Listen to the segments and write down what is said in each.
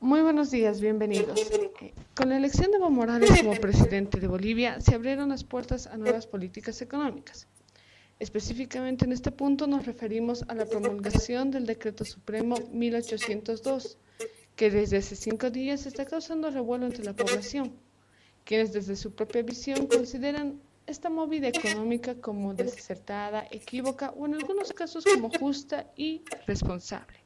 Muy buenos días, bienvenidos. Eh, con la elección de Evo Morales como presidente de Bolivia, se abrieron las puertas a nuevas políticas económicas. Específicamente en este punto nos referimos a la promulgación del Decreto Supremo 1802, que desde hace cinco días está causando revuelo entre la población, quienes desde su propia visión consideran esta movida económica como desacertada, equívoca o en algunos casos como justa y responsable.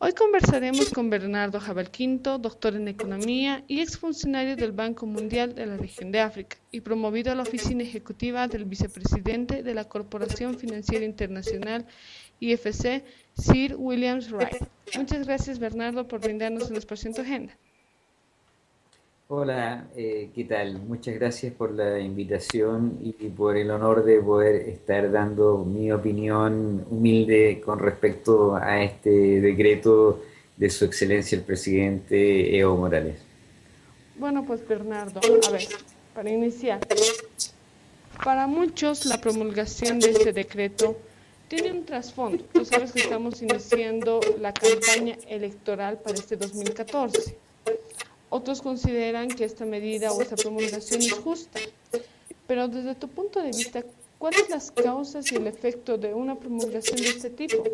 Hoy conversaremos con Bernardo Jabalquinto, doctor en economía y exfuncionario del Banco Mundial de la región de África y promovido a la oficina ejecutiva del vicepresidente de la Corporación Financiera Internacional IFC, Sir Williams Wright. Muchas gracias Bernardo por brindarnos el espacio en tu agenda. Hola, eh, ¿qué tal? Muchas gracias por la invitación y por el honor de poder estar dando mi opinión humilde con respecto a este decreto de su excelencia el presidente Evo Morales. Bueno, pues Bernardo, a ver, para iniciar, para muchos la promulgación de este decreto tiene un trasfondo. Tú sabes que estamos iniciando la campaña electoral para este 2014 otros consideran que esta medida o esta promulgación es justa. Pero desde tu punto de vista, ¿cuáles las causas y el efecto de una promulgación de este tipo?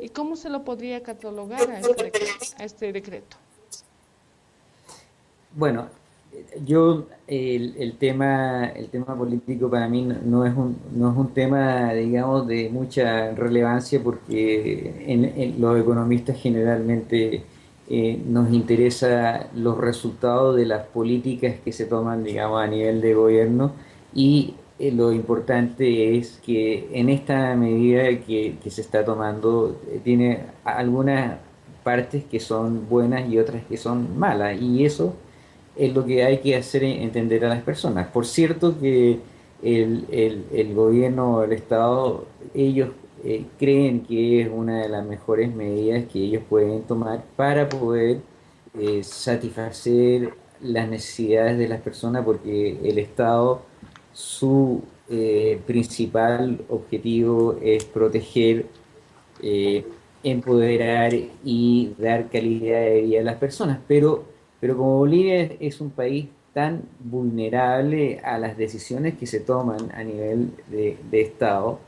¿Y cómo se lo podría catalogar a este? A este decreto? Bueno, yo el, el, tema el tema político para mí no es un no es un tema digamos de mucha relevancia porque en los economistas generalmente eh, nos interesa los resultados de las políticas que se toman, digamos, a nivel de gobierno y eh, lo importante es que en esta medida que, se está tomando eh, tiene algunas partes que son buenas y otras que son malas y eso es lo que hay que hacer entender a las personas. Por cierto que el, el gobierno, el Estado, ellos eh, creen que es una de las mejores medidas que ellos pueden tomar para poder eh, satisfacer las necesidades de las personas porque el Estado, su eh, principal objetivo es proteger, empoderar y dar calidad de vida a las personas. Pero, pero como Bolivia es un país tan vulnerable a las decisiones que se toman a nivel de, de Estado,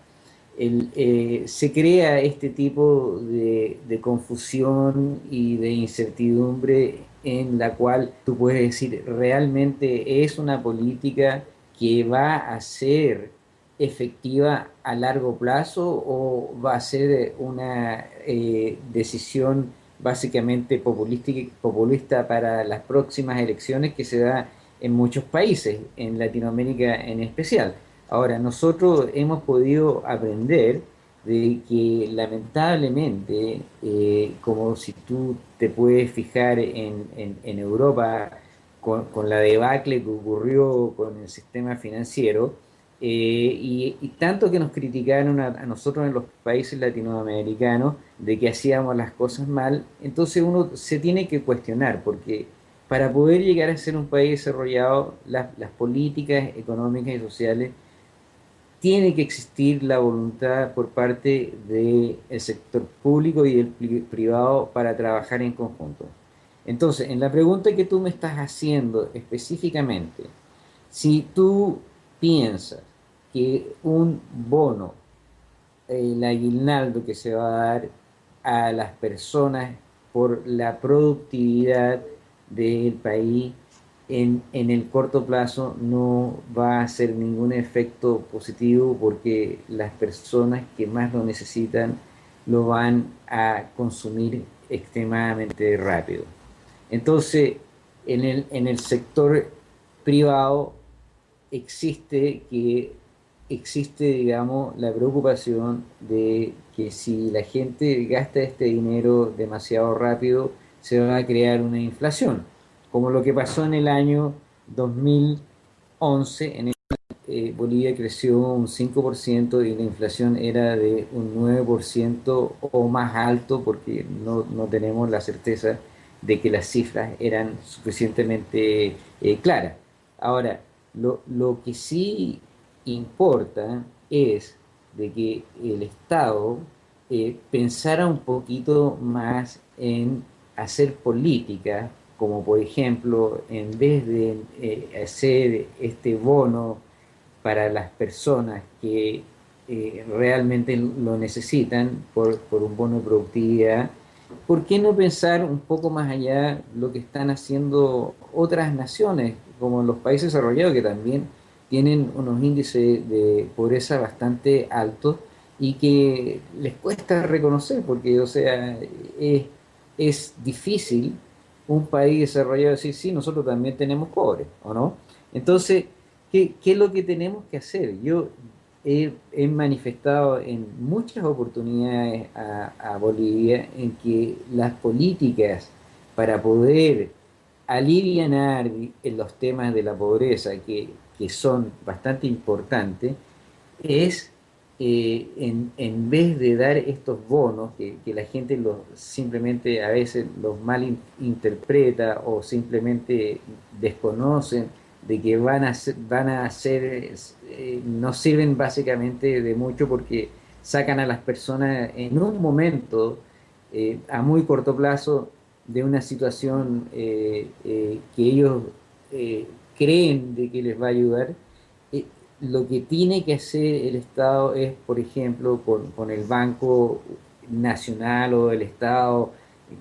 eh, se crea este tipo de, confusión y de incertidumbre en la cual tú puedes decir realmente es una política que va a ser efectiva a largo plazo o va a ser una eh, decisión básicamente populista para las próximas elecciones que se da en muchos países, en Latinoamérica en especial. Ahora, nosotros hemos podido aprender de que lamentablemente, eh, como si tú te puedes fijar en, Europa con, la debacle que ocurrió con el sistema financiero, eh, y, tanto que nos criticaron a, a, nosotros en los países latinoamericanos de que hacíamos las cosas mal, entonces uno se tiene que cuestionar, porque para poder llegar a ser un país desarrollado, las políticas económicas y sociales tiene que existir la voluntad por parte del sector público y del privado para trabajar en conjunto. Entonces, en la pregunta que tú me estás haciendo específicamente, si tú piensas que un bono, el aguinaldo que se va a dar a las personas por la productividad del país en, el corto plazo no va a hacer ningún efecto positivo porque las personas que más lo necesitan lo van a consumir extremadamente rápido. Entonces, en el, en el sector privado existe que existe, digamos, la preocupación de que si la gente gasta este dinero demasiado rápido, se va a crear una inflación como lo que pasó en el año 2011, en el eh, Bolivia creció un 5% y la inflación era de un 9% o más alto porque no, tenemos la certeza de que las cifras eran suficientemente eh, claras. Ahora, lo, lo, que sí importa es de que el Estado eh, pensara un poquito más en hacer política, como por ejemplo, en vez de eh, hacer este bono para las personas que eh, realmente lo necesitan por, por, un bono de productividad, ¿por qué no pensar un poco más allá lo que están haciendo otras naciones, como los países desarrollados, que también tienen unos índices de pobreza bastante altos y que les cuesta reconocer, porque, o sea, es, es difícil un país desarrollado decir, sí, nosotros también tenemos pobres, ¿o no? Entonces, ¿qué, qué es lo que tenemos que hacer? Yo he, manifestado en muchas oportunidades a, a, Bolivia en que las políticas para poder aliviar en los temas de la pobreza, que, que son bastante importantes, es eh, en, en, vez de dar estos bonos que, que la gente los, simplemente a veces los mal interpreta o simplemente desconocen de que van a ser, van a ser eh, no sirven básicamente de mucho porque sacan a las personas en un momento eh, a muy corto plazo de una situación que ellos creen de que les va a ayudar lo que tiene que hacer el Estado es, por ejemplo, con, con el Banco Nacional o el Estado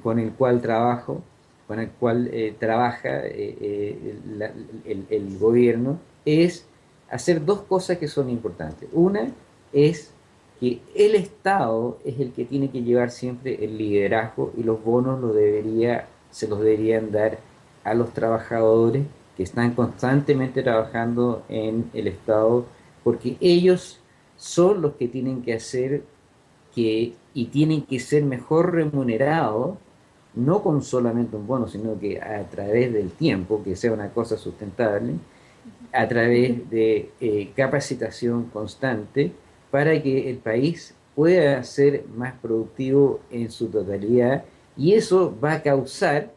con el cual trabajo, con el cual eh, trabaja eh, eh, el, gobierno, es hacer dos cosas que son importantes. Una es que el Estado es el que tiene que llevar siempre el liderazgo y los bonos lo debería, se los deberían dar a los trabajadores que están constantemente trabajando en el Estado, porque ellos son los que tienen que hacer que, y tienen que ser mejor remunerados, no con solamente un bono, sino que a través del tiempo, que sea una cosa sustentable, a través de eh, capacitación constante, para que el país pueda ser más productivo en su totalidad, y eso va a causar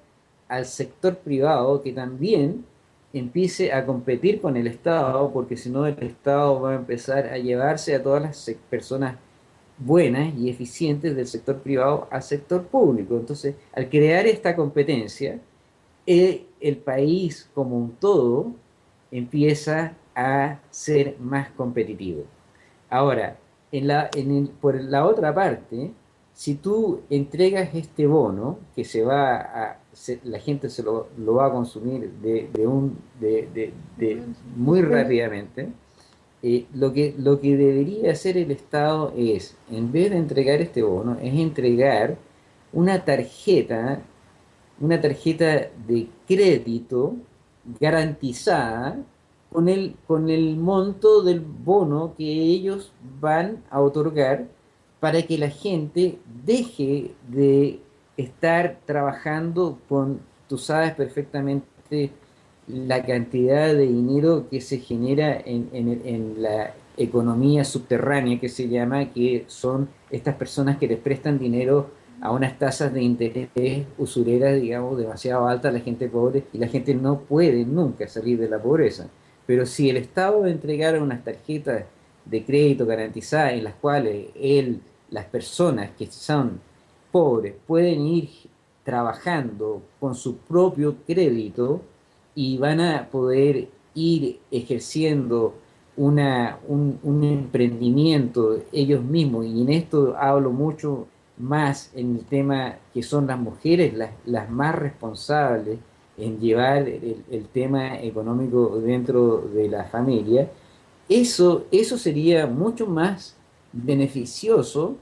al sector privado que también empiece a competir con el Estado, porque si no el Estado va a empezar a llevarse a todas las personas buenas y eficientes del sector privado al sector público. Entonces, al crear esta competencia, el, el país como un todo empieza a ser más competitivo. Ahora, en la, en el, por la otra parte, si tú entregas este bono que se va a se, la gente se lo, lo, va a consumir de, de un, de, de, muy rápidamente, eh, lo, que, lo que debería hacer el Estado es, en vez de entregar este bono, es entregar una tarjeta, una tarjeta de crédito garantizada con el, con el monto del bono que ellos van a otorgar para que la gente deje de estar trabajando con, tú sabes perfectamente la cantidad de dinero que se genera en, en, la economía subterránea que se llama, que son estas personas que les prestan dinero a unas tasas de interés usureras, digamos, demasiado altas la gente pobre, y la gente no puede nunca salir de la pobreza. Pero si el Estado entregara unas tarjetas de crédito garantizadas en las cuales él, las personas que son pobres pueden ir trabajando con su propio crédito y van a poder ir ejerciendo un, un, emprendimiento ellos mismos, y en esto hablo mucho más en el tema que son las mujeres las, las más responsables en llevar el, el, tema económico dentro de la familia, eso, eso sería mucho más beneficioso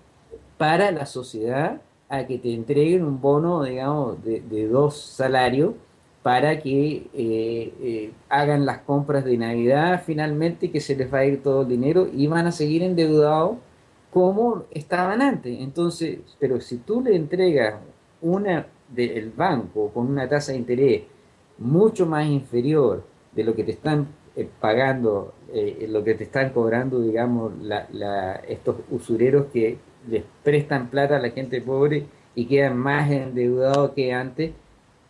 para la sociedad a que te entreguen un bono, digamos, de, dos salarios para que eh, eh, hagan las compras de Navidad finalmente, que se les va a ir todo el dinero y van a seguir endeudados como estaban antes. Entonces, pero si tú le entregas una del banco con una tasa de interés mucho más inferior de lo que te están eh, pagando, eh, lo que te están cobrando, digamos, estos usureros que les prestan plata a la gente pobre y quedan más endeudados que antes,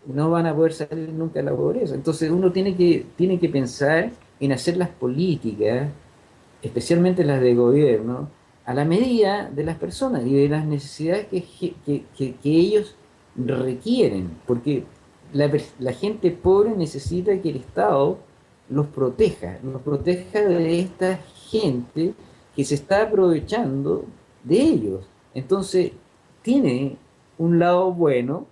no van a poder salir nunca de la pobreza. Entonces uno tiene que, tiene que pensar en hacer las políticas, especialmente las de gobierno, a la medida de las personas y de las necesidades que, que, que, que ellos requieren, porque la, la gente pobre necesita que el Estado los proteja, los proteja de esta gente que se está aprovechando de ellos. Entonces, tiene un lado bueno,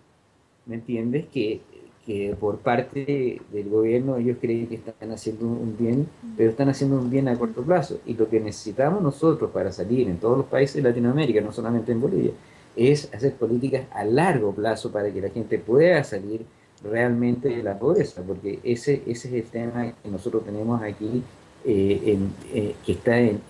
¿me entiendes? Que, que por parte del gobierno ellos creen que están haciendo un bien, pero están haciendo un bien a corto plazo. Y lo que necesitamos nosotros para salir en todos los países de Latinoamérica, no solamente en Bolivia, es hacer políticas a largo plazo para que la gente pueda salir realmente de la pobreza, porque ese, ese es el tema que nosotros tenemos aquí, eh, eh, que está en,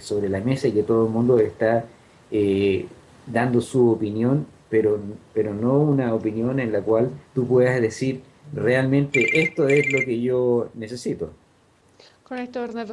sobre la mesa y que todo el mundo está eh, dando su opinión, pero, pero no una opinión en la cual tú puedas decir realmente esto es lo que yo necesito. Correcto, Bernardo.